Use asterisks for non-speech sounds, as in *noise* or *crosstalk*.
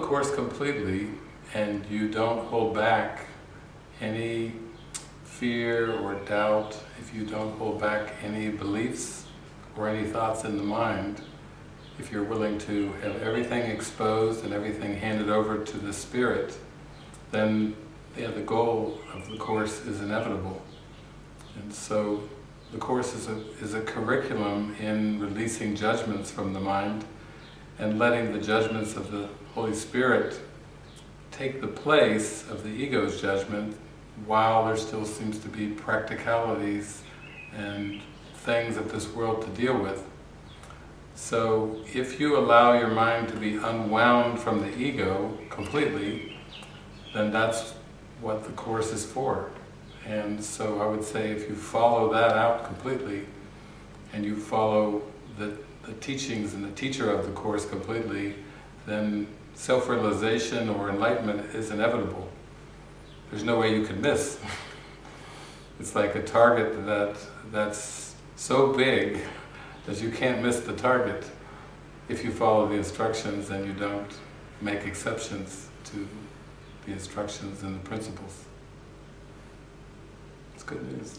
Course completely and you don't hold back any fear or doubt, if you don't hold back any beliefs or any thoughts in the mind, if you're willing to have everything exposed and everything handed over to the Spirit, then yeah, the goal of the Course is inevitable. And so the Course is a, is a curriculum in releasing judgments from the mind and letting the judgments of the Holy Spirit take the place of the ego's judgment while there still seems to be practicalities and things of this world to deal with. So if you allow your mind to be unwound from the ego completely, then that's what the Course is for. And so I would say if you follow that out completely, and you follow the, the teachings and the teacher of the Course completely, then self-realization or enlightenment is inevitable. There's no way you can miss. *laughs* it's like a target that that's so big that you can't miss the target if you follow the instructions and you don't make exceptions to the instructions and the principles. It's good news.